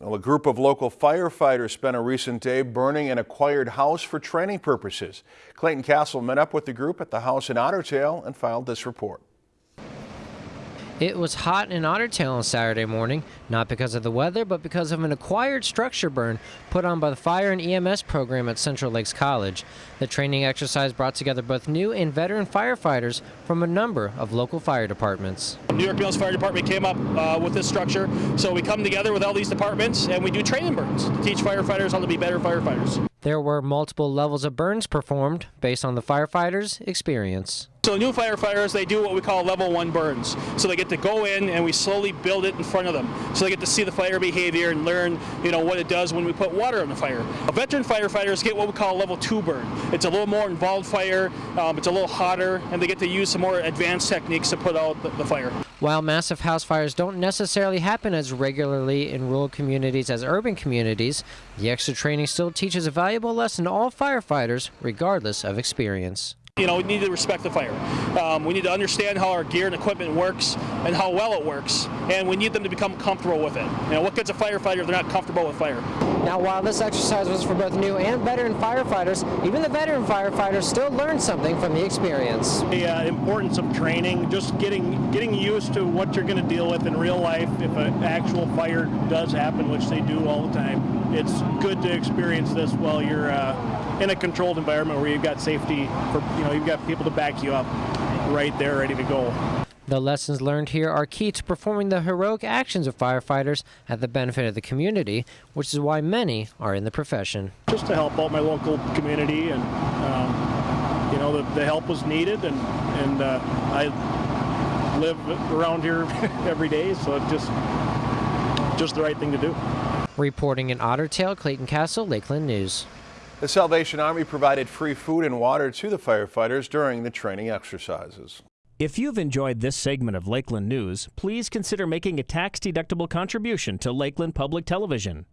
Well, a group of local firefighters spent a recent day burning an acquired house for training purposes. Clayton Castle met up with the group at the house in Otter Tail and filed this report. It was hot in Otter Tail on Saturday morning, not because of the weather, but because of an acquired structure burn put on by the Fire and EMS program at Central Lakes College. The training exercise brought together both new and veteran firefighters from a number of local fire departments. New York Mills Fire Department came up uh, with this structure, so we come together with all these departments and we do training burns to teach firefighters how to be better firefighters. There were multiple levels of burns performed based on the firefighters' experience. So new firefighters, they do what we call level one burns. So they get to go in and we slowly build it in front of them. So they get to see the fire behavior and learn, you know, what it does when we put water on the fire. A veteran firefighters get what we call a level two burn. It's a little more involved fire, um, it's a little hotter, and they get to use some more advanced techniques to put out the, the fire. While massive house fires don't necessarily happen as regularly in rural communities as urban communities, the extra training still teaches a valuable lesson to all firefighters, regardless of experience. You know, we need to respect the fire. Um, we need to understand how our gear and equipment works and how well it works, and we need them to become comfortable with it. You know, what gets a firefighter if they're not comfortable with fire? Now, while this exercise was for both new and veteran firefighters, even the veteran firefighters still learned something from the experience. The uh, importance of training, just getting getting used to what you're going to deal with in real life if an actual fire does happen, which they do all the time. It's good to experience this while you're uh, in a controlled environment where you've got safety for you know you've got people to back you up right there ready to go. The lessons learned here are key to performing the heroic actions of firefighters at the benefit of the community, which is why many are in the profession. Just to help out my local community, and um, you know the, the, help was needed, and and uh, I live around here every day, so it's just just the right thing to do. Reporting in Otter Tail, Clayton Castle, Lakeland News. The Salvation Army provided free food and water to the firefighters during the training exercises. If you've enjoyed this segment of Lakeland News, please consider making a tax-deductible contribution to Lakeland Public Television.